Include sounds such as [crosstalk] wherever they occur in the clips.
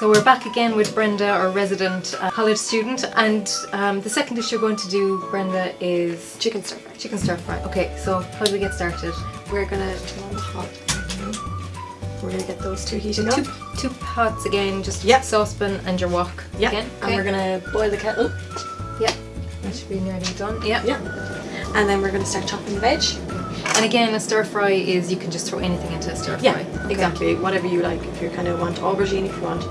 So we're back again with Brenda, our resident uh, college student, and um, the second dish you're going to do, Brenda, is Chicken stir fry. chicken stir fry. Okay, so how do we get started? We're gonna turn on the hot. We're gonna get those two heating up. Two, two pots again, just Yep. saucepan and your wok. Yeah, Again. and we're gonna boil the kettle. Yeah. That should be nearly done. Yeah. Yeah. And then we're gonna start chopping the veg. And again, a stir fry is you can just throw anything into a stir Yeah, fry. Okay. exactly. Whatever you like. If you kind of want aubergine, if you want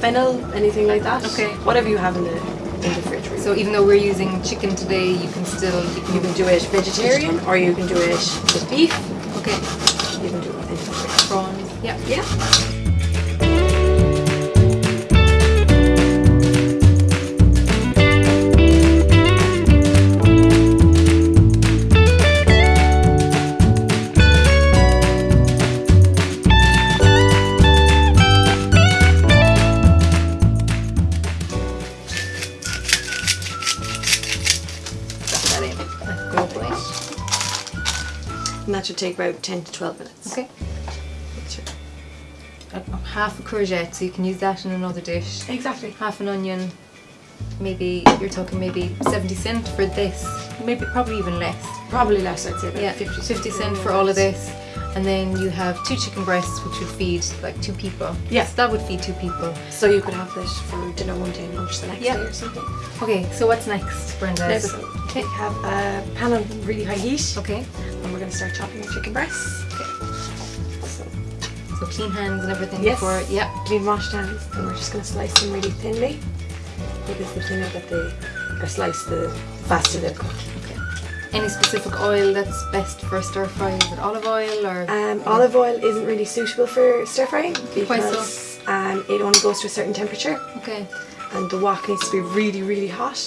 fennel, anything like that. Okay. Whatever you have in the in the fridge. Really. So even though we're using chicken today, you can still you can, you can do it vegetarian, or you can do it with beef. okay You can do it with prawns. Yeah. Yeah. And that should take about ten to twelve minutes. Okay. Half a courgette, so you can use that in another dish. Exactly. Half an onion. Maybe you're talking maybe 70 cent for this. Maybe probably even less. Probably less. I'd say Yeah, 50, 50 cent for all of this. And then you have two chicken breasts, which would feed like two people. Yeah. So that would feed two people. So you could have this for dinner one day and lunch the next Yeah. day or something. Okay, so what's next, Brenda? Next, it- we have a pan on really high heat, Okay. And we're going to start chopping our chicken breasts. Okay. So, So clean hands and everything Yes. before. Yeah. clean washed hands, and we're just going to slice them really thinly because the thinner that they are sliced, the faster they'll cook. Okay. Any specific oil that's best for stir fry? Is it olive oil or? Um, olive oil isn't really suitable for stir frying Why so? because um, it only goes to a certain temperature, Okay. and the wok needs to be really, really hot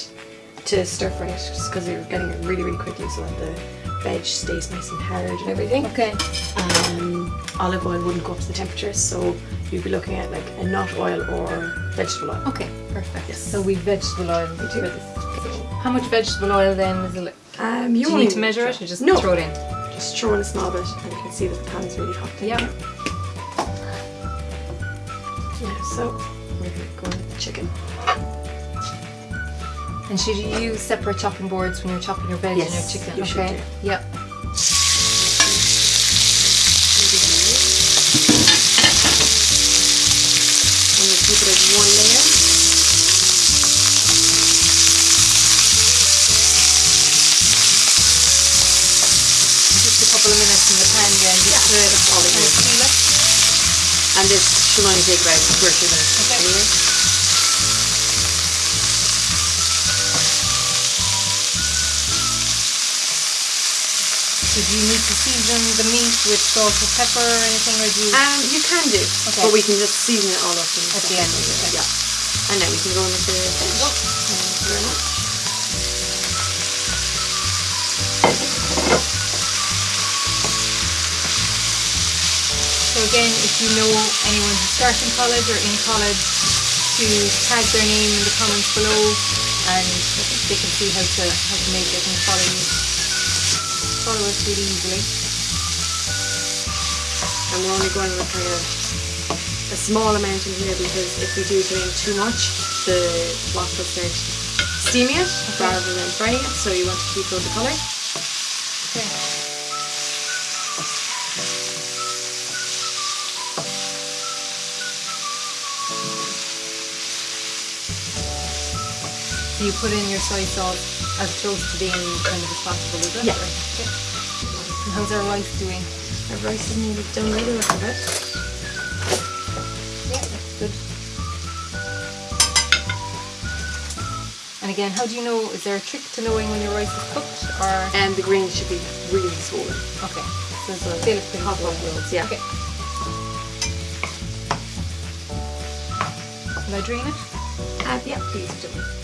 to stir fry it, just because you're getting it really, really quickly, so that the veg stays nice and hard and everything. Okay. um, olive oil wouldn't go up to the temperature, so you'd be looking at like a nut oil or vegetable oil. Okay. Perfect. Yes. So we vegetable oil for do. this. How much vegetable oil then is it? Um, Do you need to measure it or just no, throw it in? just throw in a small bit, and you can see that the pan is really hot. Yeah. Yeah. So we're gonna go in with the chicken. And should you use separate chopping boards when you're chopping your veg Yes, and your chicken? you okay. Yep. And keep it as one layer. Just a couple of minutes in the pan then, just to all it kind of seal it. And this should only take about two or three minutes. Okay. Anyway. Do you need to season the meat with salt or pepper or anything, or do you? Um, you can do, Okay. but we can just season it all up in At the end, okay. Yeah. And then we can go in with the veg. Thank you very much. So again, if you know anyone who's starting college or in college, to tag their name in the comments below, and they can see how to how to make it and follow you. Follow us really easily. And we're only going with kind of a small amount in here because if we do put in too much, the wok will start steaming it rather than frying it. So you want to keep those the colour. Okay. So you put in your soy sauce as close to being kind of as possible, is it? Yeah. Okay. And how's our rice doing? Our rice is nearly done by the look of it. Yeah, that's good. And again, how do you know, is there a trick to knowing when your rice is cooked or? And the grains should be really swollen. Okay. So it's a Feel it pretty hot rolls, yeah. Okay. Will I drain it? Uh, yeah, please do.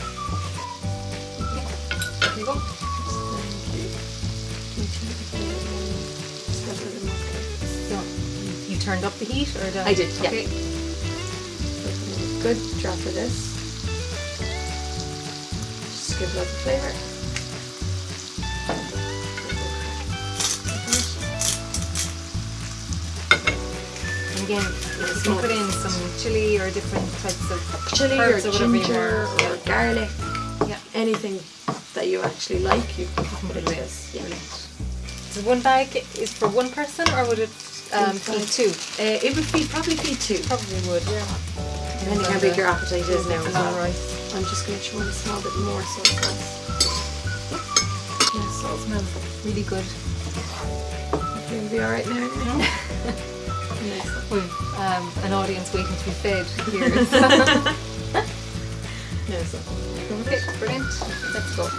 You turned up the heat or the? I did, yeah. Okay. Good drop of this. Just give it a flavour. And again, in You can put in some chili or different types of chili or or ginger want. or garlic, Yeah. anything that you actually like, you can put it in this. Yeah. So one bag is for one person, or would it um, feed two? Uh, it would feed probably feed two, Probably would. Yeah. depending how big your appetite is now. as well. Right. I'm just going to in a small bit more soy sauce. Yeah, so It smells really good. you'll be alright now. yeah? [laughs] Nice. We've um, an audience waiting to be fed here. [laughs] [laughs] Nice. okay, brilliant. Let's go.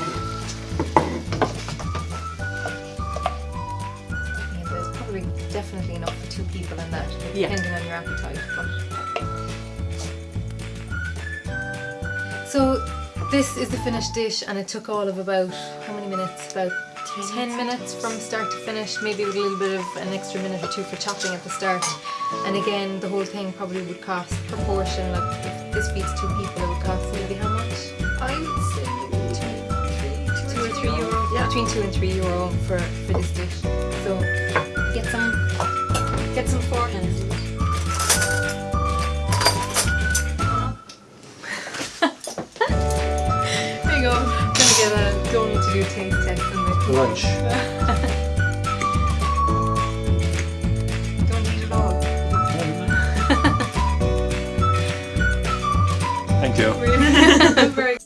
Definitely enough for two people in that, Yeah. depending on your appetite. But so this is the finished dish, and it took all of about how many minutes? About 10 minutes from start to finish, maybe with a little bit of an extra minute or two for chopping at the start. And again, the whole thing probably would cost proportion, like if this feeds two people, it would cost maybe how much? I would say maybe two, Two or three euro? Yeah. Between two and three euro for, for this dish. So get some get some forehands. [laughs] there you go. I'm gonna get a donut to do a taste test and the Lunch. [laughs] don't eat it all. Thank you. [laughs] Very